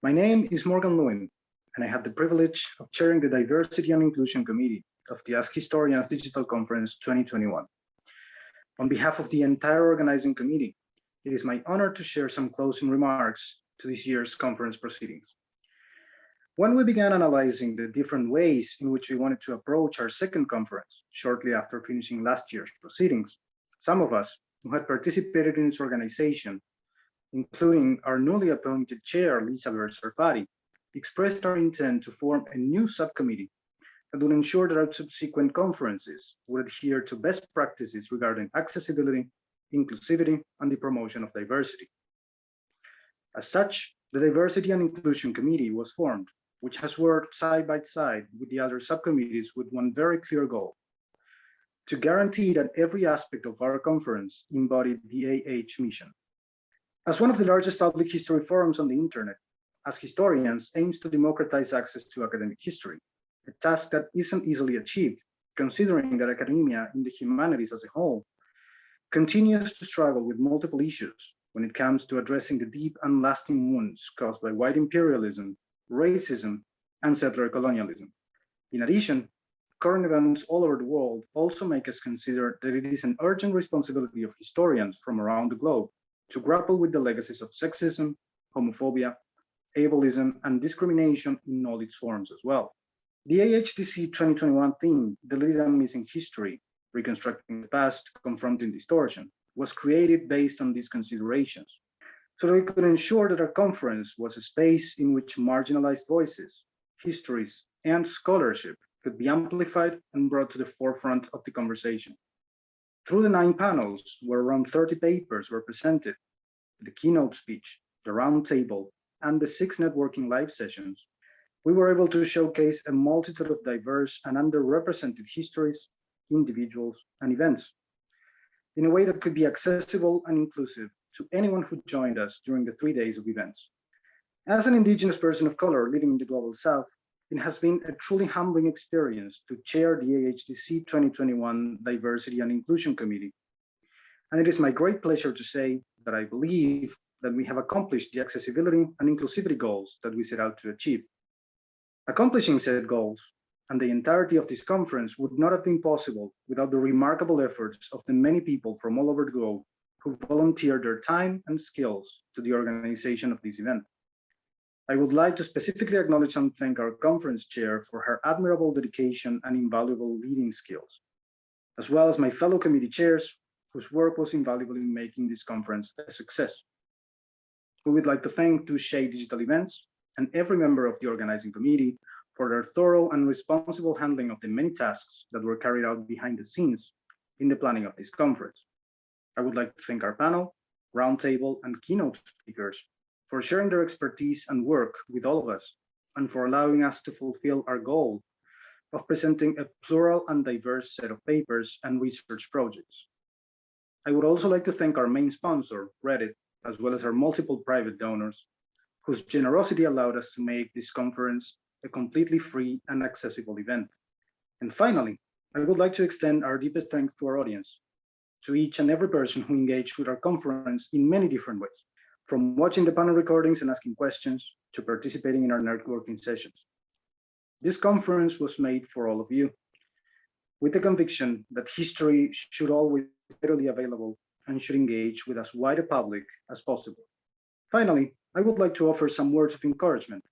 My name is Morgan Lewin, and I have the privilege of chairing the Diversity and Inclusion Committee of the Ask Historians Digital Conference 2021. On behalf of the entire organizing committee, it is my honor to share some closing remarks to this year's conference proceedings. When we began analyzing the different ways in which we wanted to approach our second conference, shortly after finishing last year's proceedings, some of us who had participated in its organization, including our newly appointed chair, Lisa Sarfati, expressed our intent to form a new subcommittee that would ensure that our subsequent conferences would adhere to best practices regarding accessibility, inclusivity, and the promotion of diversity. As such, the Diversity and Inclusion Committee was formed which has worked side by side with the other subcommittees with one very clear goal, to guarantee that every aspect of our conference embodied the AH mission. As one of the largest public history forums on the internet, Ask Historians aims to democratize access to academic history, a task that isn't easily achieved, considering that academia in the humanities as a whole continues to struggle with multiple issues when it comes to addressing the deep and lasting wounds caused by white imperialism racism, and settler colonialism. In addition, current events all over the world also make us consider that it is an urgent responsibility of historians from around the globe to grapple with the legacies of sexism, homophobia, ableism, and discrimination in all its forms as well. The AHDC 2021 theme, Deleted and Missing History, Reconstructing the Past, Confronting Distortion, was created based on these considerations so that we could ensure that our conference was a space in which marginalized voices, histories, and scholarship could be amplified and brought to the forefront of the conversation. Through the nine panels, where around 30 papers were presented, the keynote speech, the roundtable, and the six networking live sessions, we were able to showcase a multitude of diverse and underrepresented histories, individuals, and events in a way that could be accessible and inclusive to anyone who joined us during the three days of events. As an indigenous person of color living in the global south, it has been a truly humbling experience to chair the AHDC 2021 Diversity and Inclusion Committee. And it is my great pleasure to say that I believe that we have accomplished the accessibility and inclusivity goals that we set out to achieve. Accomplishing said goals and the entirety of this conference would not have been possible without the remarkable efforts of the many people from all over the globe who volunteered their time and skills to the organization of this event. I would like to specifically acknowledge and thank our conference chair for her admirable dedication and invaluable leading skills, as well as my fellow committee chairs whose work was invaluable in making this conference a success. We would like to thank Touche Digital Events and every member of the organizing committee for their thorough and responsible handling of the many tasks that were carried out behind the scenes in the planning of this conference. I would like to thank our panel, roundtable, and keynote speakers for sharing their expertise and work with all of us, and for allowing us to fulfill our goal of presenting a plural and diverse set of papers and research projects. I would also like to thank our main sponsor, Reddit, as well as our multiple private donors, whose generosity allowed us to make this conference a completely free and accessible event. And finally, I would like to extend our deepest thanks to our audience to each and every person who engaged with our conference in many different ways, from watching the panel recordings and asking questions to participating in our networking sessions. This conference was made for all of you, with the conviction that history should always be readily available and should engage with as wide a public as possible. Finally, I would like to offer some words of encouragement.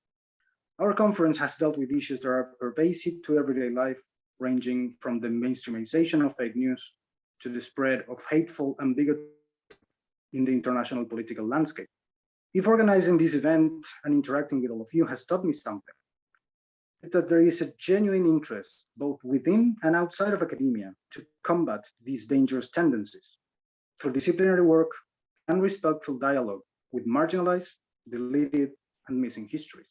Our conference has dealt with issues that are pervasive to everyday life, ranging from the mainstreamization of fake news to the spread of hateful and bigoted in the international political landscape. If organizing this event and interacting with all of you has taught me something, it's that there is a genuine interest, both within and outside of academia, to combat these dangerous tendencies through disciplinary work and respectful dialogue with marginalized, deleted, and missing histories.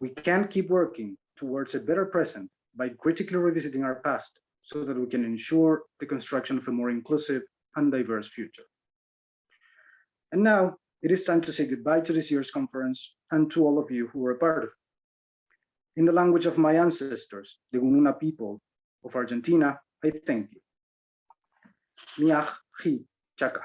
We can keep working towards a better present by critically revisiting our past so that we can ensure the construction of a more inclusive and diverse future. And now it is time to say goodbye to this year's conference and to all of you who were a part of it. In the language of my ancestors, the Gununa people of Argentina, I thank you. Miach chi chaka.